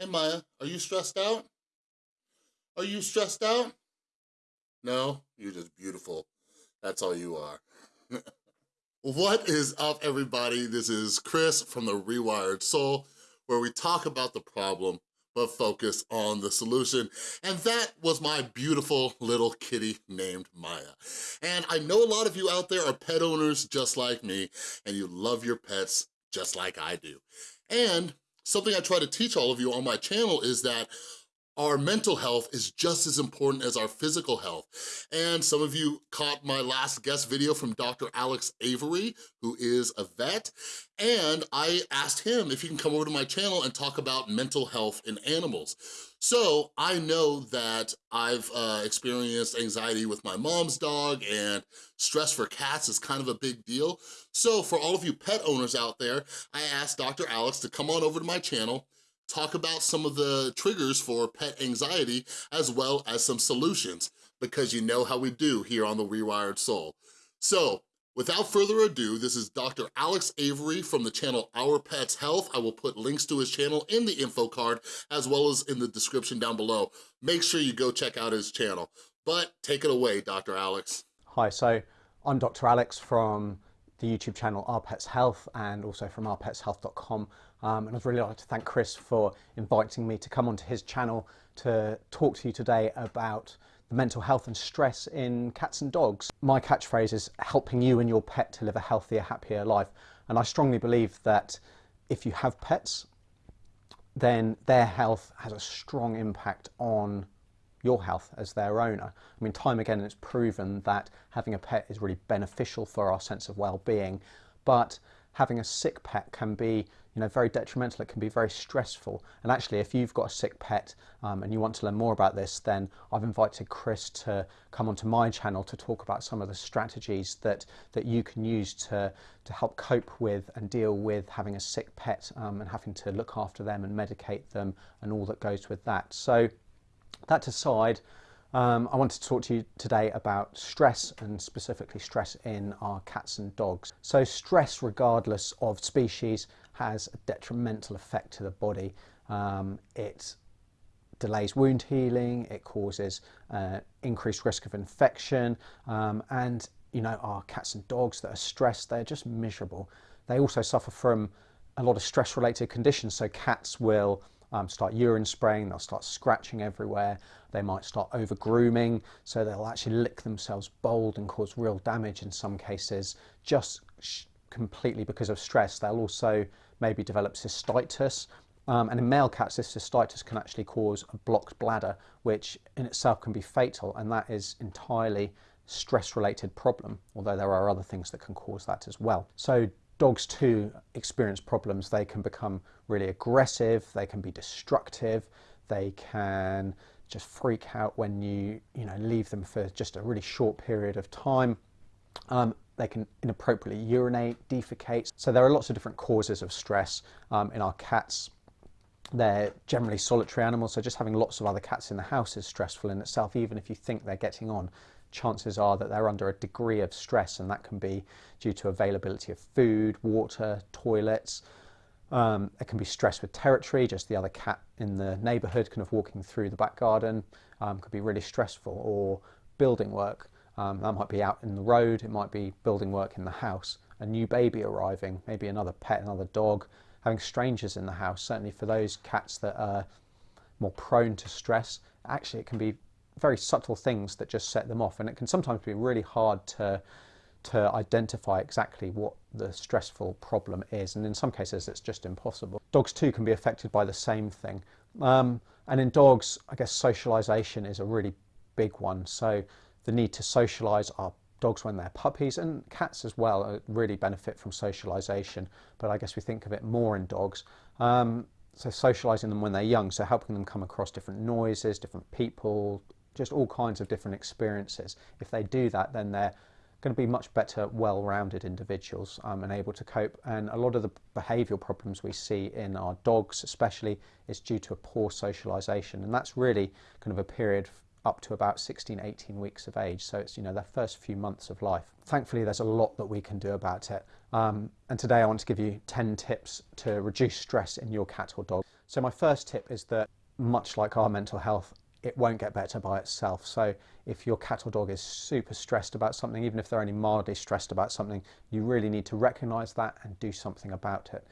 Hey Maya, are you stressed out? Are you stressed out? No, you're just beautiful. That's all you are. what is up everybody? This is Chris from The Rewired Soul, where we talk about the problem but focus on the solution. And that was my beautiful little kitty named Maya. And I know a lot of you out there are pet owners just like me, and you love your pets just like I do. And something I try to teach all of you on my channel is that our mental health is just as important as our physical health. And some of you caught my last guest video from Dr. Alex Avery, who is a vet, and I asked him if he can come over to my channel and talk about mental health in animals. So I know that I've uh, experienced anxiety with my mom's dog and stress for cats is kind of a big deal. So for all of you pet owners out there, I asked Dr. Alex to come on over to my channel talk about some of the triggers for pet anxiety as well as some solutions because you know how we do here on The Rewired Soul. So without further ado, this is Dr. Alex Avery from the channel Our Pets Health. I will put links to his channel in the info card as well as in the description down below. Make sure you go check out his channel. But take it away, Dr. Alex. Hi, so I'm Dr. Alex from the YouTube channel Our Pets Health and also from ourpetshealth.com. Um, and I'd really like to thank Chris for inviting me to come onto his channel to talk to you today about the mental health and stress in cats and dogs. My catchphrase is helping you and your pet to live a healthier, happier life. And I strongly believe that if you have pets, then their health has a strong impact on your health as their owner. I mean, time again, it's proven that having a pet is really beneficial for our sense of well-being, but having a sick pet can be you know, very detrimental. It can be very stressful. And actually, if you've got a sick pet um, and you want to learn more about this, then I've invited Chris to come onto my channel to talk about some of the strategies that, that you can use to, to help cope with and deal with having a sick pet um, and having to look after them and medicate them and all that goes with that. So that aside, um, I want to talk to you today about stress and specifically stress in our cats and dogs. So stress, regardless of species, has a detrimental effect to the body. Um, it delays wound healing, it causes uh, increased risk of infection, um, and you know our cats and dogs that are stressed, they're just miserable. They also suffer from a lot of stress-related conditions. So cats will um, start urine spraying, they'll start scratching everywhere, they might start over grooming, so they'll actually lick themselves bold and cause real damage in some cases, just completely because of stress. They'll also maybe develop cystitis, um, and in male cats, this cystitis can actually cause a blocked bladder, which in itself can be fatal, and that is entirely stress-related problem, although there are other things that can cause that as well. So dogs too experience problems. They can become really aggressive, they can be destructive, they can just freak out when you, you know, leave them for just a really short period of time. Um, they can inappropriately urinate, defecate. So there are lots of different causes of stress um, in our cats. They're generally solitary animals, so just having lots of other cats in the house is stressful in itself, even if you think they're getting on chances are that they're under a degree of stress and that can be due to availability of food, water, toilets. Um, it can be stress with territory, just the other cat in the neighbourhood kind of walking through the back garden um, could be really stressful or building work. Um, that might be out in the road, it might be building work in the house, a new baby arriving, maybe another pet, another dog, having strangers in the house. Certainly for those cats that are more prone to stress, actually it can be very subtle things that just set them off and it can sometimes be really hard to to identify exactly what the stressful problem is and in some cases it's just impossible. Dogs too can be affected by the same thing. Um, and in dogs I guess socialization is a really big one. So the need to socialize our dogs when they're puppies and cats as well uh, really benefit from socialization but I guess we think of it more in dogs. Um, so socializing them when they're young so helping them come across different noises different people just all kinds of different experiences. If they do that, then they're going to be much better, well-rounded individuals um, and able to cope. And a lot of the behavioural problems we see in our dogs especially is due to a poor socialisation. And that's really kind of a period up to about 16, 18 weeks of age. So it's, you know, their first few months of life. Thankfully, there's a lot that we can do about it. Um, and today I want to give you 10 tips to reduce stress in your cat or dog. So my first tip is that much like our mental health, it won't get better by itself. So if your cat or dog is super stressed about something, even if they're only mildly stressed about something, you really need to recognize that and do something about it.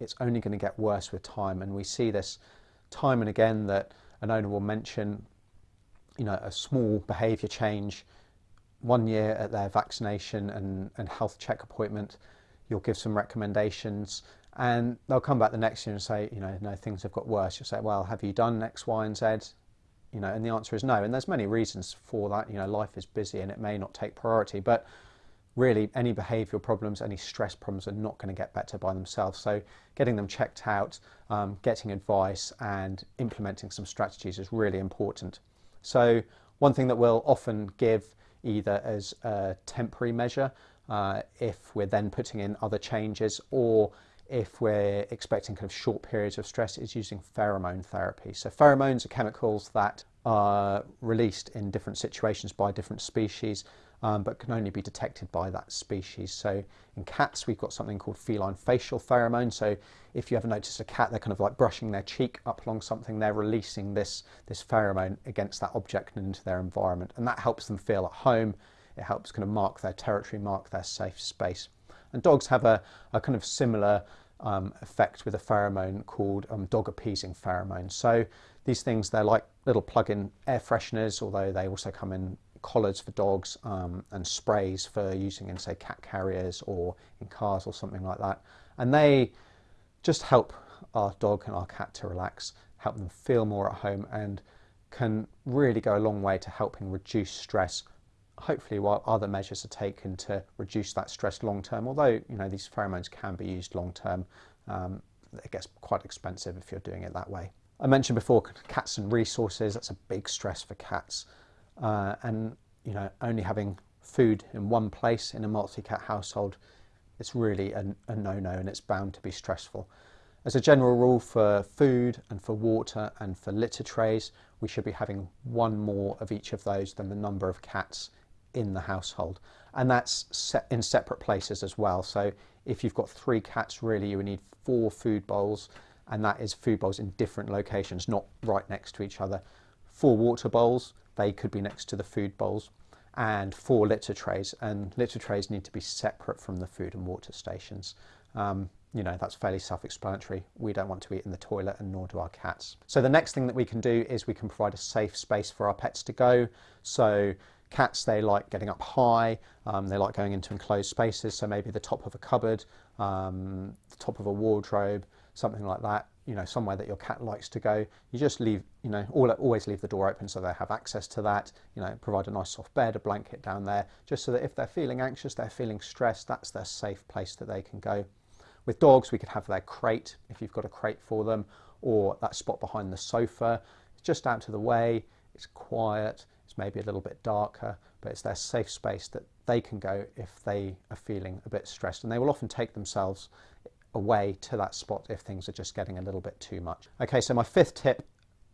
It's only going to get worse with time. And we see this time and again that an owner will mention, you know, a small behavior change one year at their vaccination and, and health check appointment. You'll give some recommendations and they'll come back the next year and say, you know, no, things have got worse. You'll say, well, have you done X, Y, and Z? You know, and the answer is no. And there's many reasons for that. You know, life is busy and it may not take priority, but really any behavioural problems, any stress problems are not going to get better by themselves. So getting them checked out, um, getting advice and implementing some strategies is really important. So one thing that we'll often give either as a temporary measure uh, if we're then putting in other changes or if we're expecting kind of short periods of stress is using pheromone therapy. So pheromones are chemicals that are released in different situations by different species, um, but can only be detected by that species. So in cats, we've got something called feline facial pheromone. So if you ever notice a cat, they're kind of like brushing their cheek up along something, they're releasing this, this pheromone against that object and into their environment. And that helps them feel at home. It helps kind of mark their territory, mark their safe space. And dogs have a, a kind of similar um, effect with a pheromone called um, dog appeasing pheromone. So these things, they're like little plug-in air fresheners, although they also come in collars for dogs um, and sprays for using in say cat carriers or in cars or something like that. And they just help our dog and our cat to relax, help them feel more at home and can really go a long way to helping reduce stress hopefully while other measures are taken to reduce that stress long term, although you know these pheromones can be used long term, um, it gets quite expensive if you're doing it that way. I mentioned before cats and resources, that's a big stress for cats. Uh, and you know, only having food in one place in a multi-cat household, it's really a, a no-no and it's bound to be stressful. As a general rule for food and for water and for litter trays, we should be having one more of each of those than the number of cats in the household. And that's set in separate places as well. So if you've got three cats, really you would need four food bowls and that is food bowls in different locations, not right next to each other. Four water bowls, they could be next to the food bowls and four litter trays and litter trays need to be separate from the food and water stations. Um, you know, that's fairly self-explanatory. We don't want to eat in the toilet and nor do our cats. So the next thing that we can do is we can provide a safe space for our pets to go. So Cats, they like getting up high, um, they like going into enclosed spaces, so maybe the top of a cupboard, um, the top of a wardrobe, something like that, you know, somewhere that your cat likes to go. You just leave, you know, always leave the door open so they have access to that, you know, provide a nice soft bed, a blanket down there, just so that if they're feeling anxious, they're feeling stressed, that's their safe place that they can go. With dogs, we could have their crate, if you've got a crate for them, or that spot behind the sofa. It's just out of the way, it's quiet, maybe a little bit darker, but it's their safe space that they can go if they are feeling a bit stressed. And they will often take themselves away to that spot if things are just getting a little bit too much. Okay, so my fifth tip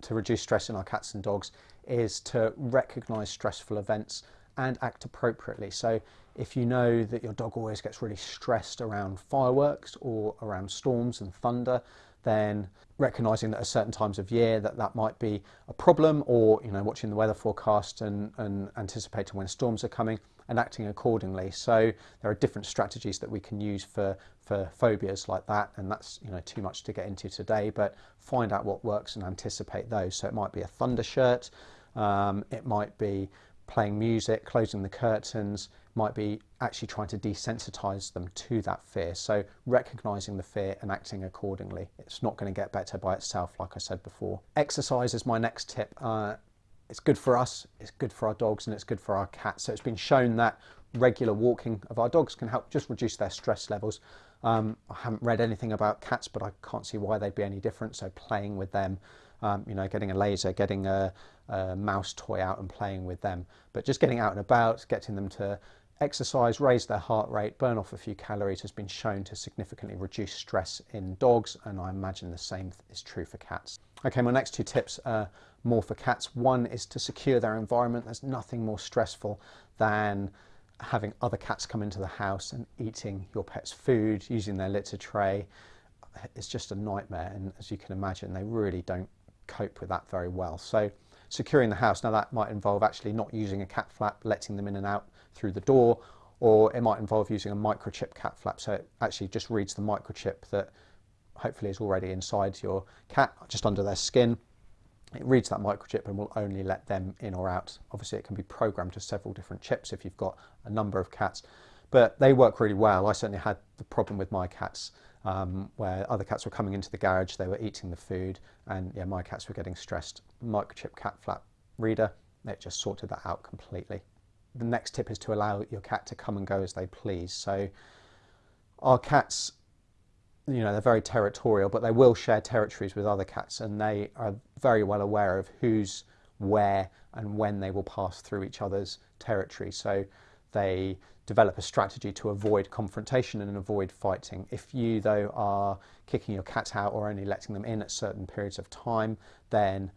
to reduce stress in our cats and dogs is to recognize stressful events and act appropriately. So if you know that your dog always gets really stressed around fireworks or around storms and thunder, then recognizing that at certain times of year that that might be a problem or you know watching the weather forecast and, and anticipating when storms are coming and acting accordingly. So there are different strategies that we can use for for phobias like that and that's you know too much to get into today but find out what works and anticipate those. So it might be a thunder shirt um, it might be playing music closing the curtains might be actually trying to desensitize them to that fear. So recognizing the fear and acting accordingly. It's not going to get better by itself, like I said before. Exercise is my next tip. Uh, it's good for us, it's good for our dogs, and it's good for our cats. So it's been shown that regular walking of our dogs can help just reduce their stress levels. Um, I haven't read anything about cats, but I can't see why they'd be any different. So playing with them, um, you know, getting a laser, getting a, a, mouse toy out and playing with them. But just getting out and about, getting them to Exercise, raise their heart rate, burn off a few calories has been shown to significantly reduce stress in dogs and I imagine the same is true for cats. Okay, my next two tips are more for cats. One is to secure their environment. There's nothing more stressful than having other cats come into the house and eating your pet's food, using their litter tray. It's just a nightmare. And as you can imagine, they really don't cope with that very well. So securing the house, now that might involve actually not using a cat flap, letting them in and out through the door, or it might involve using a microchip cat flap. So it actually just reads the microchip that hopefully is already inside your cat, just under their skin. It reads that microchip and will only let them in or out. Obviously it can be programmed to several different chips if you've got a number of cats, but they work really well. I certainly had the problem with my cats um, where other cats were coming into the garage, they were eating the food, and yeah, my cats were getting stressed. Microchip cat flap reader, it just sorted that out completely. The next tip is to allow your cat to come and go as they please. So our cats, you know, they're very territorial, but they will share territories with other cats, and they are very well aware of who's where and when they will pass through each other's territory. So they develop a strategy to avoid confrontation and avoid fighting. If you, though, are kicking your cats out or only letting them in at certain periods of time, then,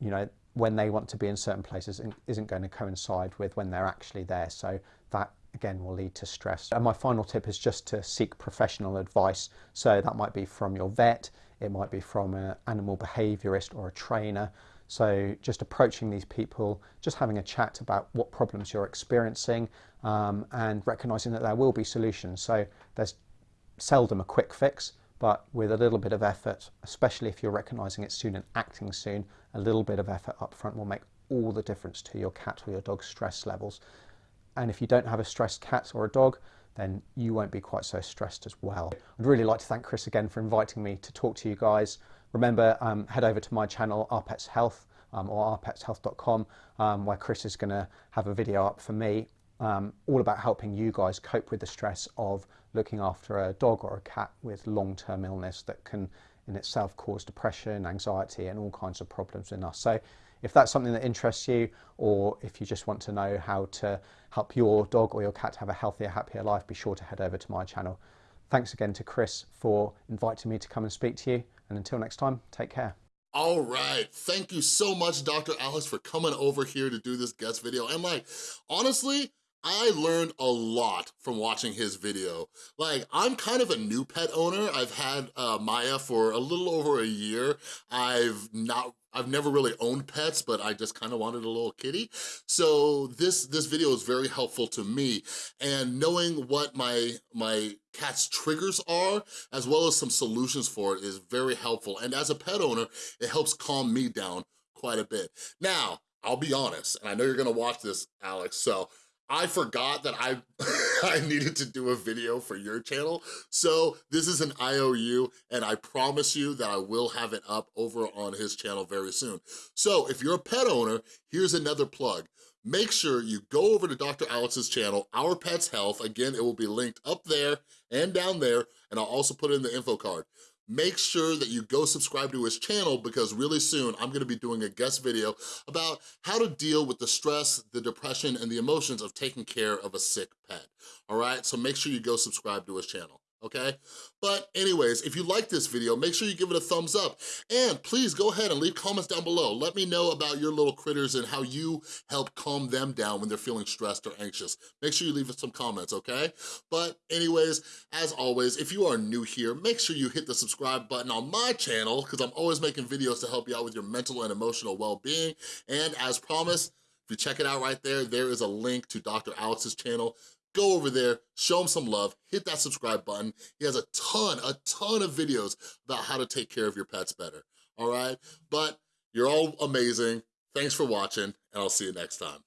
you know, when they want to be in certain places isn't going to coincide with when they're actually there. So that again will lead to stress. And my final tip is just to seek professional advice. So that might be from your vet, it might be from an animal behaviorist or a trainer. So just approaching these people, just having a chat about what problems you're experiencing um, and recognizing that there will be solutions. So there's seldom a quick fix, but with a little bit of effort, especially if you're recognizing it soon and acting soon, a little bit of effort up front will make all the difference to your cat or your dog's stress levels. And if you don't have a stressed cat or a dog, then you won't be quite so stressed as well. I'd really like to thank Chris again for inviting me to talk to you guys. Remember, um, head over to my channel, Our Pets Health, um, or ourpetshealth.com, um, where Chris is going to have a video up for me, um, all about helping you guys cope with the stress of looking after a dog or a cat with long-term illness that can in itself cause depression, anxiety, and all kinds of problems in us. So if that's something that interests you, or if you just want to know how to help your dog or your cat have a healthier, happier life, be sure to head over to my channel. Thanks again to Chris for inviting me to come and speak to you. And until next time, take care. All right, thank you so much, Dr. Alex, for coming over here to do this guest video. And like, honestly, I learned a lot from watching his video. Like, I'm kind of a new pet owner. I've had uh, Maya for a little over a year. I've not I've never really owned pets, but I just kind of wanted a little kitty. So this, this video is very helpful to me. And knowing what my, my cat's triggers are, as well as some solutions for it is very helpful. And as a pet owner, it helps calm me down quite a bit. Now, I'll be honest, and I know you're gonna watch this, Alex, so I forgot that I, I needed to do a video for your channel. So this is an IOU and I promise you that I will have it up over on his channel very soon. So if you're a pet owner, here's another plug. Make sure you go over to Dr. Alex's channel, Our Pets Health. Again, it will be linked up there and down there, and I'll also put it in the info card make sure that you go subscribe to his channel because really soon I'm gonna be doing a guest video about how to deal with the stress, the depression, and the emotions of taking care of a sick pet, all right? So make sure you go subscribe to his channel okay? But anyways, if you like this video, make sure you give it a thumbs up. And please go ahead and leave comments down below. Let me know about your little critters and how you help calm them down when they're feeling stressed or anxious. Make sure you leave some comments, okay? But anyways, as always, if you are new here, make sure you hit the subscribe button on my channel because I'm always making videos to help you out with your mental and emotional well-being. And as promised, if you check it out right there, there is a link to Dr. Alex's channel go over there, show him some love, hit that subscribe button. He has a ton, a ton of videos about how to take care of your pets better, all right? But you're all amazing. Thanks for watching, and I'll see you next time.